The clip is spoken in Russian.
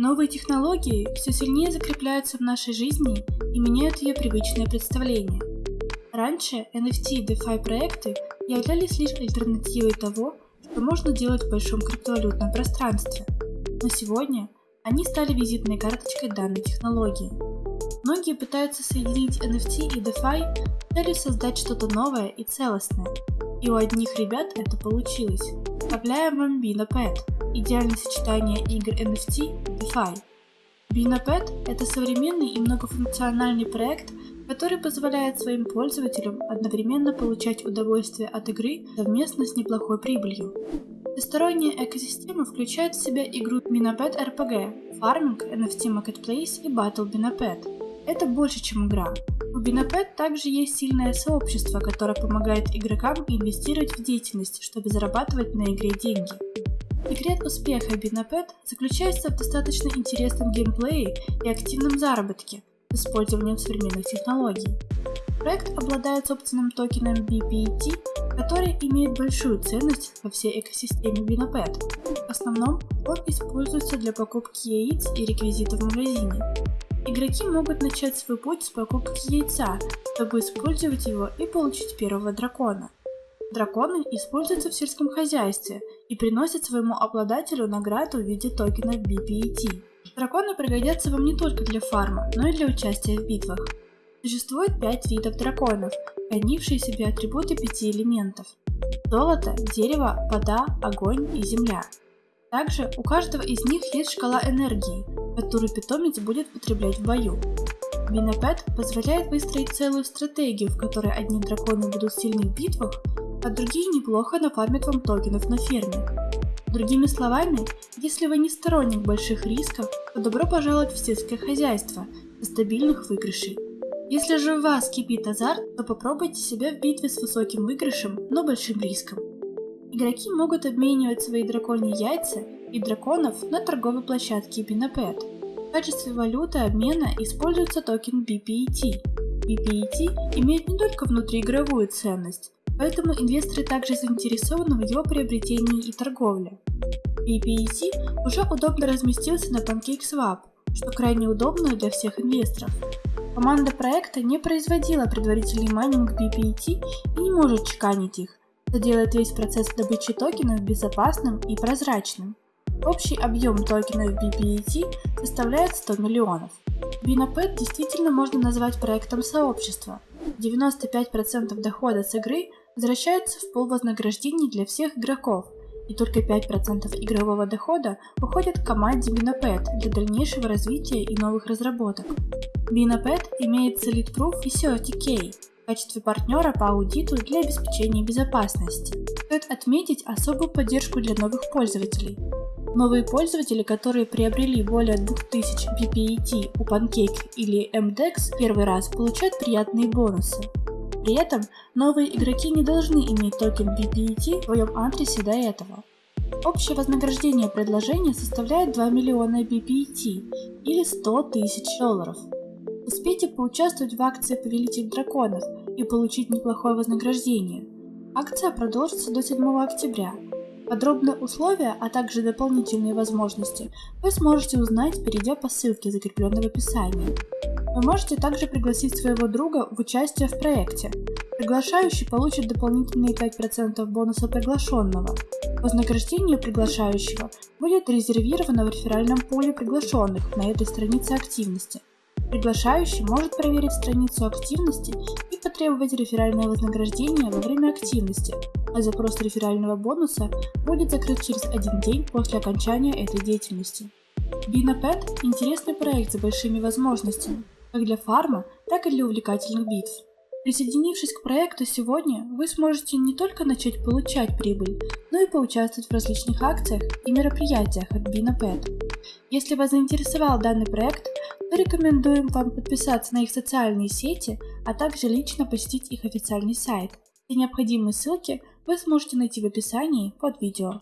Новые технологии все сильнее закрепляются в нашей жизни и меняют ее привычное представление. Раньше NFT и DeFi проекты являлись лишь альтернативой того, что можно делать в большом криптовалютном пространстве. Но сегодня они стали визитной карточкой данной технологии. Многие пытаются соединить NFT и DeFi с целью создать что-то новое и целостное. И у одних ребят это получилось. Представляем вам BinaPet – идеальное сочетание игр NFT DeFi. BinaPet – это современный и многофункциональный проект, который позволяет своим пользователям одновременно получать удовольствие от игры совместно с неплохой прибылью. Всесторонняя экосистема включает в себя игру Binapet RPG, фарминг, NFT Marketplace и Battle Binapet. Это больше, чем игра. У Binapet также есть сильное сообщество, которое помогает игрокам инвестировать в деятельность, чтобы зарабатывать на игре деньги. Секрет успеха Binapet заключается в достаточно интересном геймплее и активном заработке с использованием современных технологий. Проект обладает собственным токеном BPET, который имеет большую ценность во всей экосистеме Binapet. В основном он используется для покупки яиц и реквизита в магазине. Игроки могут начать свой путь с покупки яйца, чтобы использовать его и получить первого дракона. Драконы используются в сельском хозяйстве и приносят своему обладателю награду в виде токенов BPET. Драконы пригодятся вам не только для фарма, но и для участия в битвах. Существует пять видов драконов, хранившие себе атрибуты пяти элементов. Золото, дерево, вода, огонь и земля. Также у каждого из них есть шкала энергии, которую питомец будет потреблять в бою. Минопэт позволяет выстроить целую стратегию, в которой одни драконы будут сильны в битвах, а другие неплохо нафармят вам токенов на ферме. Другими словами, если вы не сторонник больших рисков, то добро пожаловать в сельское хозяйство со стабильных выигрышей. Если же у вас кипит азарт, то попробуйте себя в битве с высоким выигрышем, но большим риском. Игроки могут обменивать свои драконьи яйца и драконов на торговой площадке Binapet. В качестве валюты обмена используется токен BPET. BPET имеет не только внутриигровую ценность, поэтому инвесторы также заинтересованы в его приобретении и торговле. BPET уже удобно разместился на PancakeSwap, что крайне удобно для всех инвесторов. Команда проекта не производила предварительный майнинг BPET и не может чеканить их, что делает весь процесс добычи токенов безопасным и прозрачным. Общий объем токенов BPET составляет 100 миллионов. Binapet действительно можно назвать проектом сообщества. 95% дохода с игры возвращается в пол вознаграждений для всех игроков – и только 5% игрового дохода уходит к команде Binapet для дальнейшего развития и новых разработок. Binapet имеет Solid Proof и CertiK в качестве партнера по аудиту для обеспечения безопасности. Стоит отметить особую поддержку для новых пользователей. Новые пользователи, которые приобрели более 2000 BPET у Pancake или MDEX первый раз, получают приятные бонусы. При этом новые игроки не должны иметь токен BPET в своем адресе до этого. Общее вознаграждение предложения составляет 2 миллиона BPET или 100 тысяч долларов. Успейте поучаствовать в акции Повелитель Драконов и получить неплохое вознаграждение. Акция продолжится до 7 октября. Подробные условия, а также дополнительные возможности вы сможете узнать, перейдя по ссылке, закрепленной в описании. Вы можете также пригласить своего друга в участие в проекте. Приглашающий получит дополнительные 5% бонуса приглашенного. Вознаграждение приглашающего будет резервировано в реферальном поле приглашенных на этой странице активности. Приглашающий может проверить страницу активности и потребовать реферальное вознаграждение во время активности, а запрос реферального бонуса будет закрыт через один день после окончания этой деятельности. BinaPet – интересный проект с большими возможностями, как для фарма, так и для увлекательных битв. Присоединившись к проекту сегодня, вы сможете не только начать получать прибыль, но и поучаствовать в различных акциях и мероприятиях от BinaPet. Если вас заинтересовал данный проект, то рекомендуем вам подписаться на их социальные сети, а также лично посетить их официальный сайт. Все необходимые ссылки вы сможете найти в описании под видео.